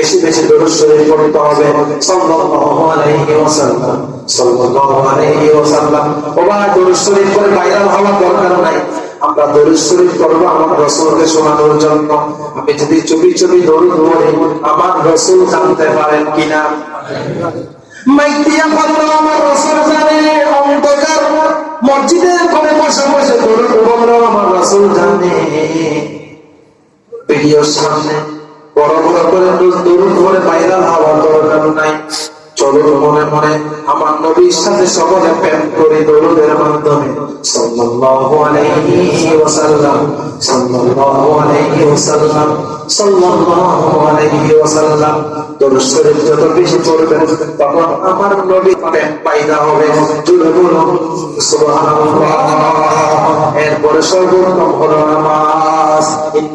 বেশি বেশি দরুদ শরীফ পড়তে হবে। সাল্লাল্লাহু আলাইহি ওয়াসাল্লাম। সাল্লাল্লাহু আলাইহি ওয়াসাল্লাম। ওবা দরুদ শরীফ করে ভাইরাল হওয়ার দরকার নাই। আমরা দরুদ শরীফ করব আমার রসুলকে শোনানোর জন্য। আমি যদি চুপি চুপি দরুদ পড়ি, আমার রসুল জানতে পারেন কিনা? মাইতিয়া বলল আমার রসুল জানে, অন্ধকার মসজিদের কোণে বসে বসে দরুদ বলল আমার রসুল জানে। ভিডিওর সামনে আমার যত বেশি তখন আমার নবী প্রেম পাইদা হবে এরপরে সর্বোত্তম হলো নামাজ।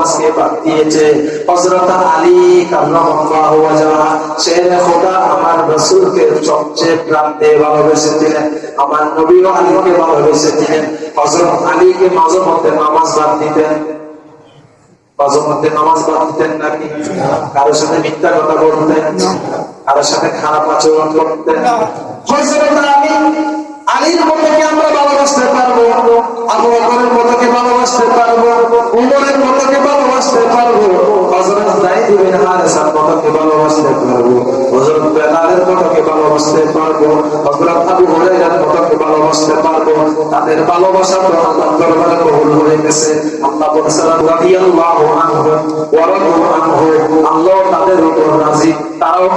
নামাজকে বাদ দিয়েছে। আলী শেরে খোদা আমার সবচেয়ে ভালোবেসেছিলেন আমার আলীকে ভালোবেসেছিলেন আলীকে মাঝে মধ্যে নামাজ বাদ দিতেন। নামাজ বাদ দিতেন নাকি কারোর সাথে মিথ্যা কথা বলতেন, কারোর সাথে খারাপ আচরণ করতেন। তাদের ভালোবাসা তো আল্লাহর দরবারে কবুল হয়ে গেছে আল্লাহ বলেছেন, রাদিয়াল্লাহু আনহু ওয়া রাদু আনহু আল্লাহ তাদের উপর রাজি তারাও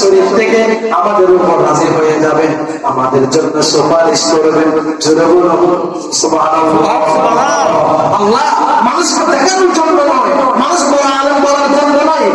শরীফ থেকে আমাদের উপর হাজির হয়ে যাবেন। আমাদের জন্য সুপারিশ করবেন। সুবহানাল্লাহ আল্লাহ মানুষকে দেখানোর জন্য নয় মানুষ বড় আলেম বলার জন্য নয়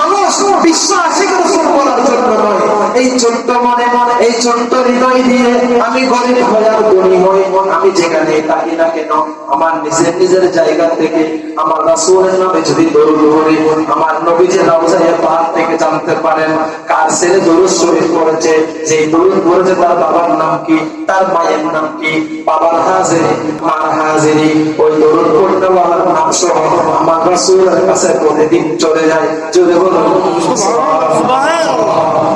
মানুষ বিশ্ব আশিক রসুল বলার জন্য নয় এই ছোট্ট মনে মনে এই ছোট্ট হৃদয় দিয়ে আমি গরিব হয়ার ধনী হই আমি যেখানে থাকি না কেন আমার নিজের নিজের জায়গা থেকে আমার রাসূলের নামে যদি দরুদ পড়ি আমার নবী যে রওজায়ে পাক থেকে জানতে পারেন কার ছেলে দরুদ শরীফ পড়েছে যে দরুদ পড়েছে তার বাবার নাম কি তার মায়ের নাম কি বাবার হাজিরি মার হাজিরি ওই দরুদ পড়তে বাবার নাম সহ আমার রাসূলের কাছে প্রতিদিন চলে যায়। যদি বলুন আল্লাহ পাক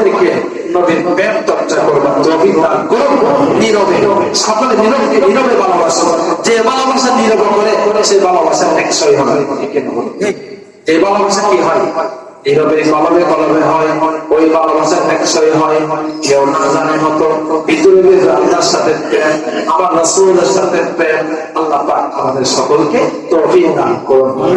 আমাদেরকে নবীর প্রেম চর্চা নীরবে, সকলে নীরবে ভালোবাসো। যে ভালোবাসা নীরবে করে সেই ভালোবাসা হবে? যে ভালোবাসা কি হয়? আল্লাহ পাক আমাদের সকলকে তৌফিক দান করুন।